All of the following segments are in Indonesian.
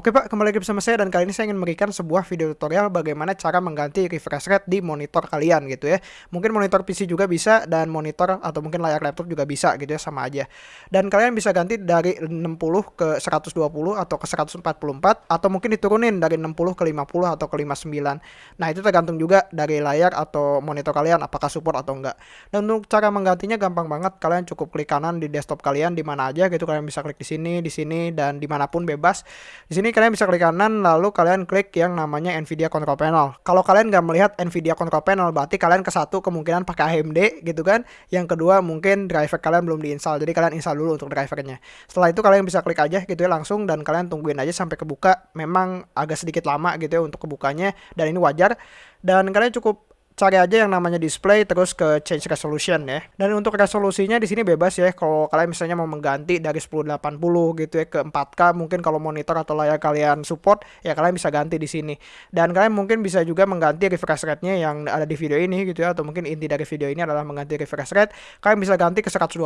Oke Pak, kembali lagi bersama saya dan kali ini saya ingin memberikan sebuah video tutorial bagaimana cara mengganti refresh rate di monitor kalian gitu ya. Mungkin monitor PC juga bisa dan monitor atau mungkin layar laptop juga bisa gitu ya, sama aja. Dan kalian bisa ganti dari 60 ke 120 atau ke 144 atau mungkin diturunin dari 60 ke 50 atau ke 59. Nah, itu tergantung juga dari layar atau monitor kalian apakah support atau enggak. Dan untuk cara menggantinya gampang banget, kalian cukup klik kanan di desktop kalian di mana aja gitu, kalian bisa klik di sini, di sini dan di mana pun bebas. Di sini kalian bisa klik kanan lalu kalian klik yang namanya Nvidia Control Panel. Kalau kalian nggak melihat Nvidia Control Panel berarti kalian ke satu kemungkinan pakai AMD gitu kan. Yang kedua mungkin driver kalian belum diinstal. Jadi kalian install dulu untuk drivernya. Setelah itu kalian bisa klik aja gitu ya langsung dan kalian tungguin aja sampai kebuka. Memang agak sedikit lama gitu ya untuk kebukanya dan ini wajar. Dan kalian cukup cari aja yang namanya display terus ke change resolution ya. Dan untuk resolusinya di sini bebas ya. Kalau kalian misalnya mau mengganti dari 1080 gitu ya ke 4K mungkin kalau monitor atau layar kalian support ya kalian bisa ganti di sini. Dan kalian mungkin bisa juga mengganti refresh rate-nya yang ada di video ini gitu ya atau mungkin inti dari video ini adalah mengganti refresh rate. Kalian bisa ganti ke 120,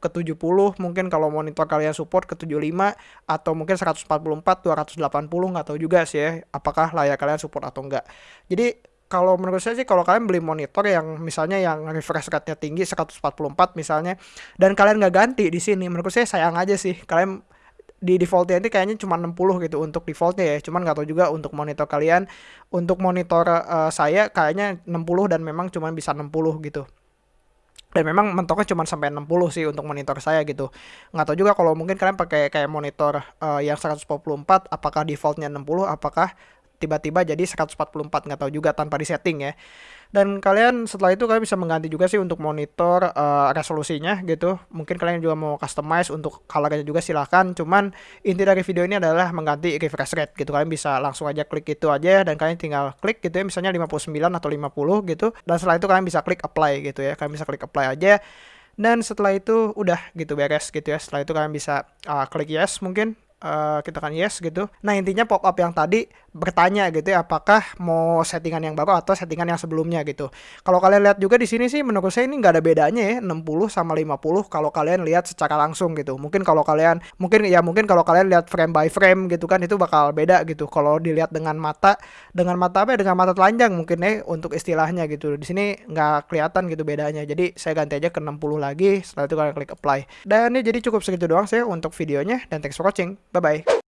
ke 70, mungkin kalau monitor kalian support ke 75 atau mungkin 144, 280 nggak tahu juga sih ya apakah layar kalian support atau enggak. Jadi kalau menurut saya sih kalau kalian beli monitor yang misalnya yang refresh rate-nya tinggi 144 misalnya dan kalian nggak ganti di sini menurut saya sayang aja sih. Kalian di defaultnya ini kayaknya cuma 60 gitu untuk defaultnya ya. Cuman nggak tahu juga untuk monitor kalian. Untuk monitor uh, saya kayaknya 60 dan memang cuma bisa 60 gitu. Dan memang mentoknya cuma sampai 60 sih untuk monitor saya gitu. Nggak tahu juga kalau mungkin kalian pakai kayak monitor uh, yang 144 apakah defaultnya 60 apakah tiba-tiba jadi 144 nggak tahu juga tanpa disetting ya. Dan kalian setelah itu kalian bisa mengganti juga sih untuk monitor uh, resolusinya gitu. Mungkin kalian juga mau customize untuk colornya juga silahkan cuman inti dari video ini adalah mengganti refresh rate gitu. Kalian bisa langsung aja klik itu aja dan kalian tinggal klik gitu ya misalnya 59 atau 50 gitu. Dan setelah itu kalian bisa klik apply gitu ya. Kalian bisa klik apply aja. Dan setelah itu udah gitu beres gitu ya. Setelah itu kalian bisa uh, klik yes mungkin uh, kita kan yes gitu. Nah intinya pop up yang tadi bertanya gitu ya apakah mau settingan yang baru atau settingan yang sebelumnya gitu. Kalau kalian lihat juga di sini sih menurut saya ini nggak ada bedanya ya 60 sama 50 kalau kalian lihat secara langsung gitu. Mungkin kalau kalian mungkin ya mungkin kalau kalian lihat frame by frame gitu kan itu bakal beda gitu. Kalau dilihat dengan mata dengan mata apa ya dengan mata telanjang mungkin ya untuk istilahnya gitu. Di sini nggak kelihatan gitu bedanya. Jadi saya ganti aja ke 60 lagi setelah itu kalian klik apply. Dan ini jadi cukup segitu doang sih untuk videonya dan thanks for watching. Bye-bye.